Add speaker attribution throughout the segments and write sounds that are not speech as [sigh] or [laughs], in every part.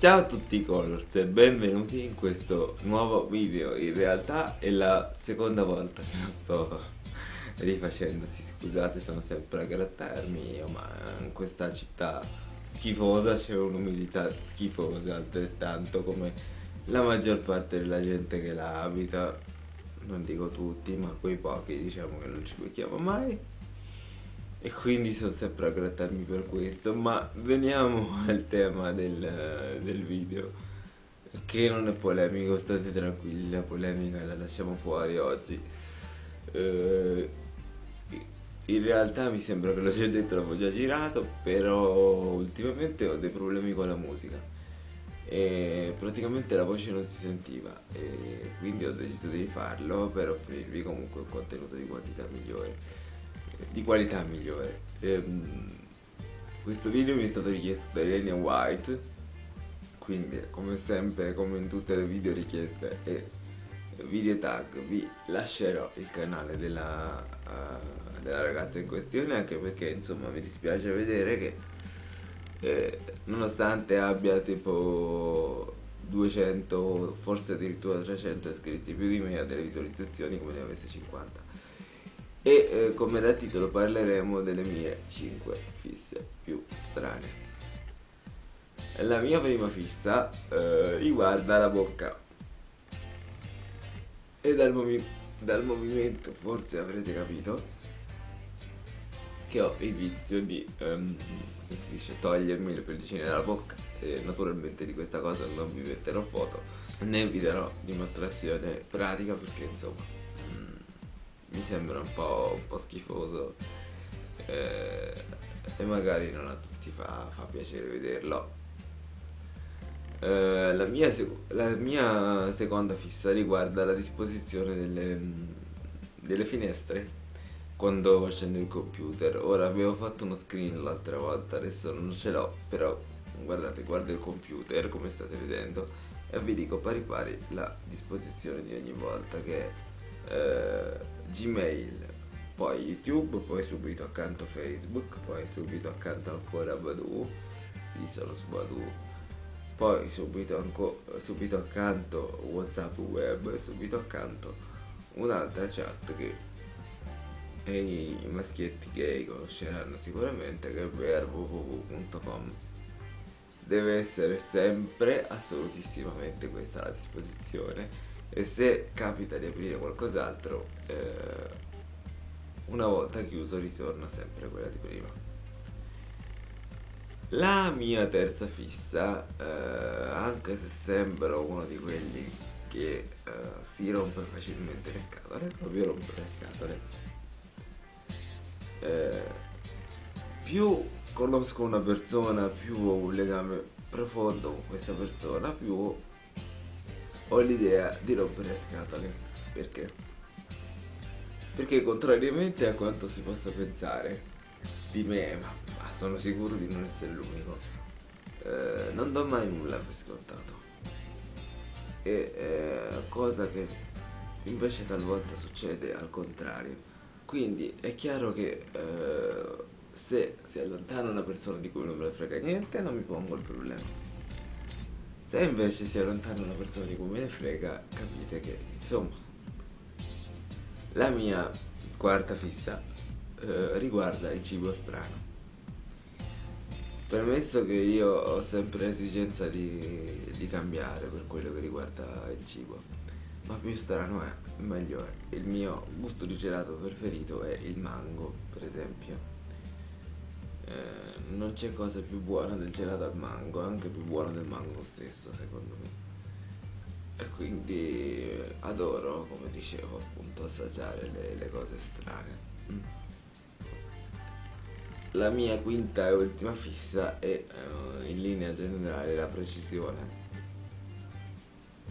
Speaker 1: Ciao a tutti Colors e benvenuti in questo nuovo video, in realtà è la seconda volta che lo sto rifacendo, scusate sono sempre a grattarmi, ma in questa città schifosa c'è un'umidità schifosa altrettanto come la maggior parte della gente che la abita, non dico tutti ma quei pochi diciamo che non ci becchiamo mai e quindi sono sempre a grattarmi per questo ma veniamo [laughs] al tema del, del video che non è polemico state tranquilli la polemica la lasciamo fuori oggi. Eh, in realtà mi sembra che lo sia detto l'avevo già girato però ultimamente ho dei problemi con la musica. E praticamente la voce non si sentiva e quindi ho deciso di farlo per offrirvi comunque un contenuto di qualità migliore di qualità migliore. Ehm, questo video mi è stato richiesto da Elenia White, quindi come sempre, come in tutte le video richieste e video tag, vi lascerò il canale della, uh, della ragazza in questione anche perché insomma mi dispiace vedere che eh, nonostante abbia tipo 200 forse addirittura 300 iscritti più di me ha delle visualizzazioni come ne avesse 50 e eh, come da titolo parleremo delle mie 5 fisse più strane. La mia prima fissa eh, riguarda la bocca e dal, movi dal movimento forse avrete capito che ho il vizio di um, dice, togliermi le pellicine dalla bocca e naturalmente di questa cosa non vi metterò foto né vi darò dimostrazione pratica perché insomma mi sembra un po', un po schifoso eh, e magari non a tutti fa, fa piacere vederlo. Eh, la, mia la, mia seconda fissa riguarda la disposizione delle, delle finestre quando accendo il computer ora avevo fatto uno screen l'altra volta adesso non ce l'ho però guardate guardo il computer come state vedendo e vi dico pari pari la disposizione di ogni volta che eh, Gmail, poi YouTube, poi subito accanto Facebook, poi subito accanto ancora Badu, sì sono su Badu, poi subito, subito accanto Whatsapp web, subito accanto un'altra chat che i maschietti gay conosceranno sicuramente che è www.com deve essere sempre assolutissimamente questa la disposizione e se capita di aprire qualcos'altro eh, una volta chiuso ritorna sempre quella di prima. La mia terza fissa eh, anche se sembro uno di quelli che eh, si rompe facilmente le scatole proprio rompe le scatole. Eh, più conosco una persona più ho un legame profondo con questa persona più ho l'idea di rompere le scatole. Perché? Perché contrariamente a quanto si possa pensare di me, ma, ma sono sicuro di non essere l'unico, eh, non do mai nulla per scontato. E eh, cosa che invece talvolta succede al contrario. Quindi è chiaro che eh, se si allontana una persona di cui non me ne frega niente, non mi pongo il problema se invece si allontana una persona di cui me ne frega, capite che, insomma, la mia quarta fissa eh, riguarda il cibo strano. Premesso che io ho sempre esigenza di, di cambiare per quello che riguarda il cibo, ma più strano è, meglio è. Il mio gusto di gelato preferito è il mango, per esempio eh, non c'è cosa più buona del gelato al mango, anche più buona del mango stesso secondo me. E quindi eh, adoro, come dicevo, appunto assaggiare le, le cose strane. Mm. La mia quinta e ultima fissa è uh, in linea generale la precisione.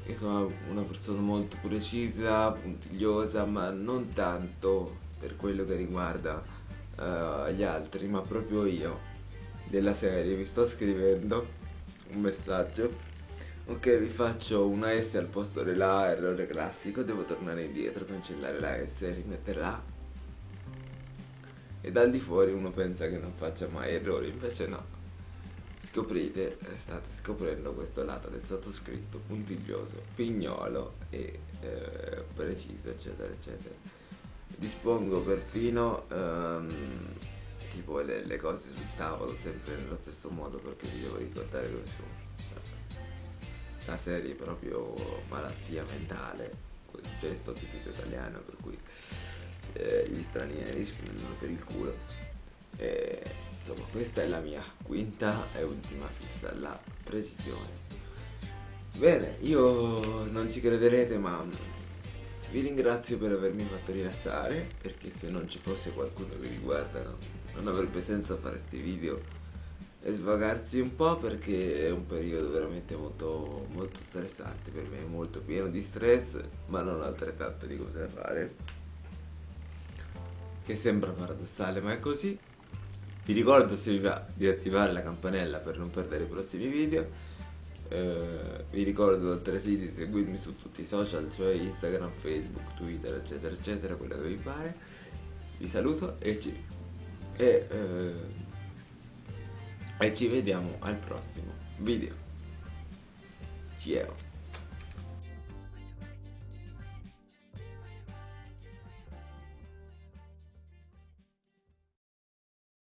Speaker 1: Io sono una persona molto precisa, puntigliosa, ma non tanto per quello che riguarda uh, gli altri ma proprio io della serie. Vi sto scrivendo un messaggio. Ok vi faccio una S al posto della A errore classico. Devo tornare indietro cancellare la S e rimettere la A e dal di fuori uno pensa che non faccia mai errori invece no. Scoprite, state scoprendo questo lato del sottoscritto puntiglioso, pignolo e eh, preciso eccetera eccetera. Dispongo perfino ehm, tipo le, le, cose sul tavolo sempre nello stesso modo perché vi devo ricordare dove sono. La serie proprio malattia mentale, quel gesto tipico italiano per cui eh, gli stranieri spingono per il culo. E, insomma questa è la mia quinta e ultima fissa, la precisione. Bene, io non ci crederete ma vi ringrazio per avermi fatto rilassare perché se non ci fosse qualcuno che vi guarda no, non avrebbe senso fare questi video e svagarsi un po' perché è un periodo veramente molto, molto stressante per me, molto pieno di stress ma non altrettanto di cose da fare. Che sembra paradossale ma è così. Vi ricordo se vi va di attivare la campanella per non perdere i prossimi video eh, vi ricordo altresì di seguirmi su tutti i social cioè Instagram, Facebook, Twitter eccetera eccetera quello che vi pare. Vi saluto e ci, e, eh, e ci vediamo al prossimo video. Ciao